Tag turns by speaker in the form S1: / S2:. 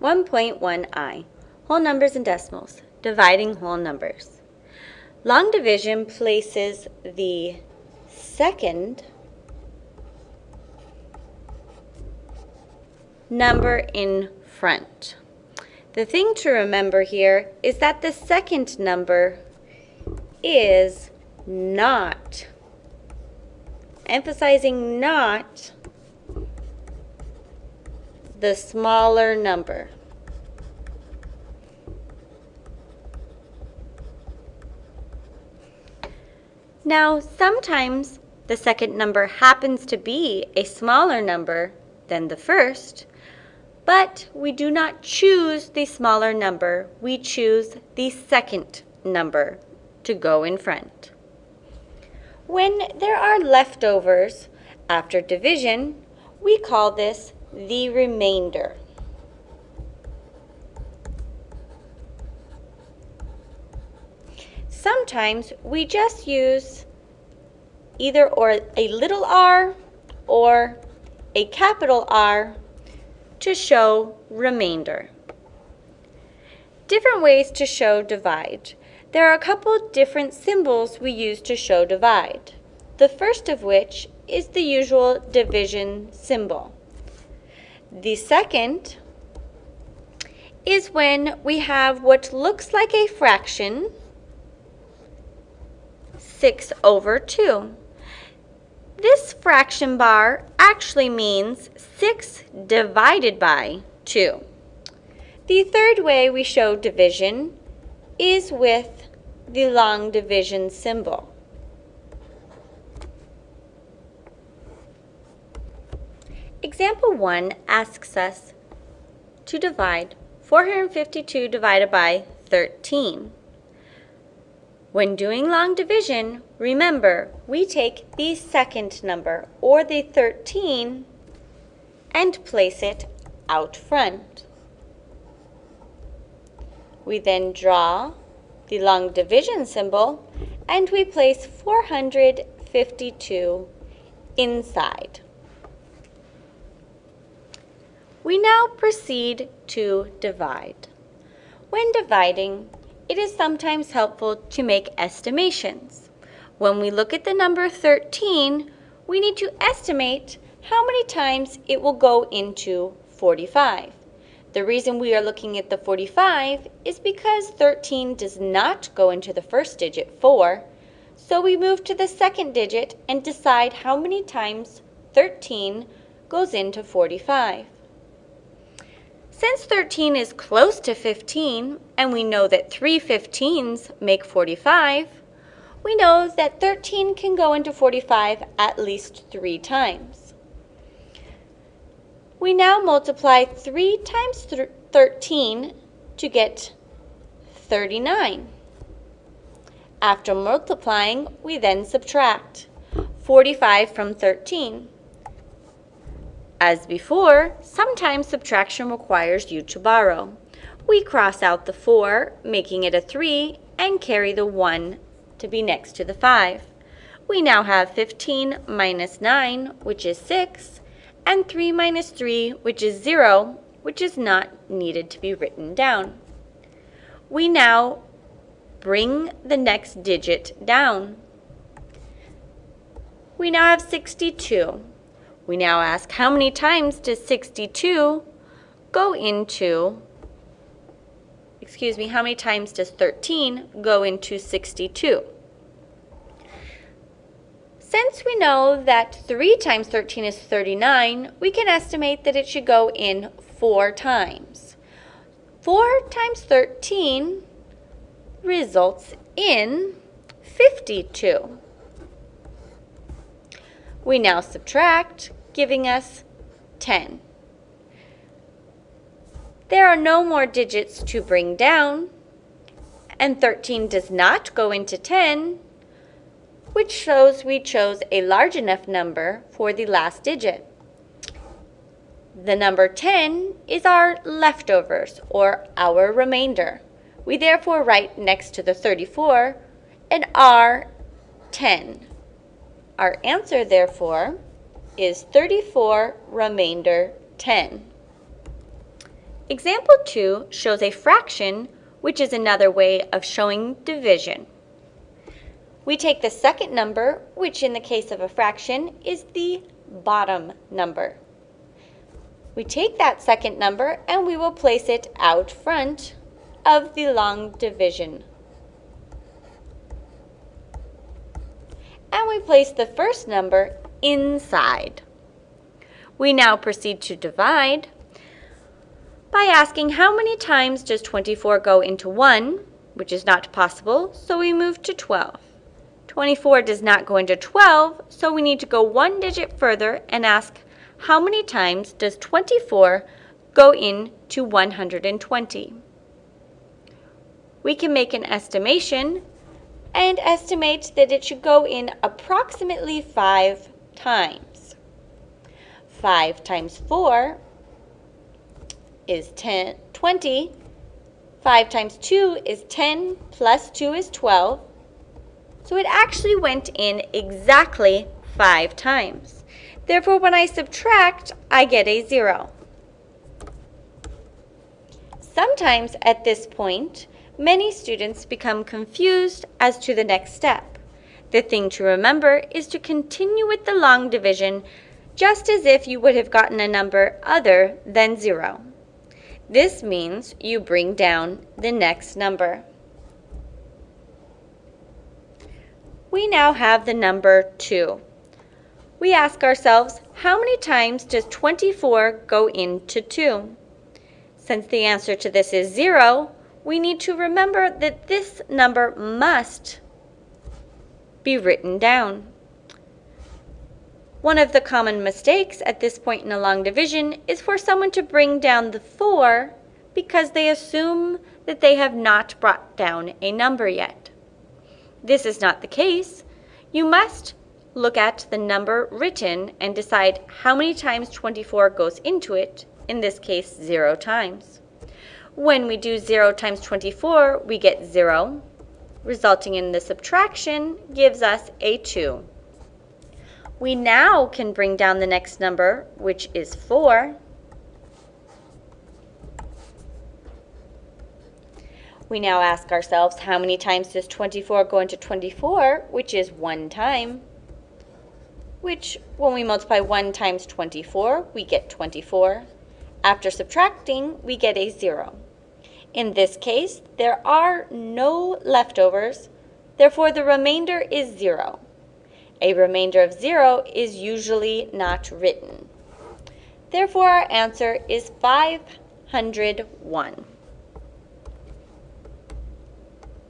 S1: 1.1i, whole numbers and decimals, dividing whole numbers. Long division places the second number in front. The thing to remember here is that the second number is not, emphasizing not, the smaller number. Now, sometimes the second number happens to be a smaller number than the first, but we do not choose the smaller number. We choose the second number to go in front. When there are leftovers after division, we call this the remainder. Sometimes we just use either or a little r or a capital R to show remainder. Different ways to show divide. There are a couple different symbols we use to show divide. The first of which is the usual division symbol. The second is when we have what looks like a fraction, 6 over 2. This fraction bar actually means 6 divided by 2. The third way we show division is with the long division symbol. Example 1 asks us to divide 452 divided by 13. When doing long division, remember, we take the second number, or the 13, and place it out front. We then draw the long division symbol, and we place 452 inside. We now proceed to divide. When dividing, it is sometimes helpful to make estimations. When we look at the number 13, we need to estimate how many times it will go into 45. The reason we are looking at the 45 is because 13 does not go into the first digit, 4, so we move to the second digit and decide how many times 13 goes into 45. Since 13 is close to 15, and we know that 3 15s make 45, we know that 13 can go into 45 at least three times. We now multiply 3 times 13 to get 39. After multiplying, we then subtract 45 from 13. As before, sometimes subtraction requires you to borrow. We cross out the 4, making it a 3, and carry the 1 to be next to the 5. We now have 15 minus 9, which is 6, and 3 minus 3, which is 0, which is not needed to be written down. We now bring the next digit down. We now have 62. We now ask how many times does 62 go into, excuse me, how many times does 13 go into 62? Since we know that 3 times 13 is 39, we can estimate that it should go in 4 times. 4 times 13 results in 52. We now subtract giving us 10. There are no more digits to bring down, and 13 does not go into 10, which shows we chose a large enough number for the last digit. The number 10 is our leftovers, or our remainder. We therefore write next to the 34 an R10. Our answer, therefore, is 34 remainder 10. Example 2 shows a fraction, which is another way of showing division. We take the second number, which in the case of a fraction is the bottom number. We take that second number and we will place it out front of the long division. And we place the first number inside. We now proceed to divide by asking how many times does 24 go into 1, which is not possible, so we move to 12. 24 does not go into 12, so we need to go one digit further and ask how many times does 24 go into 120. We can make an estimation and estimate that it should go in approximately 5 times. 5 times 4 is 10, 20. 5 times 2 is 10, plus 2 is 12. So it actually went in exactly 5 times. Therefore, when I subtract, I get a 0. Sometimes at this point, many students become confused as to the next step. The thing to remember is to continue with the long division just as if you would have gotten a number other than 0. This means you bring down the next number. We now have the number 2. We ask ourselves, how many times does 24 go into 2? Since the answer to this is 0, we need to remember that this number must be written down. One of the common mistakes at this point in a long division is for someone to bring down the 4 because they assume that they have not brought down a number yet. This is not the case. You must look at the number written and decide how many times 24 goes into it, in this case 0 times. When we do 0 times 24, we get 0, resulting in the subtraction gives us a 2. We now can bring down the next number, which is 4. We now ask ourselves, how many times does 24 go into 24, which is 1 time? Which, when we multiply 1 times 24, we get 24. After subtracting, we get a 0. In this case, there are no leftovers, therefore the remainder is 0. A remainder of 0 is usually not written. Therefore, our answer is 501.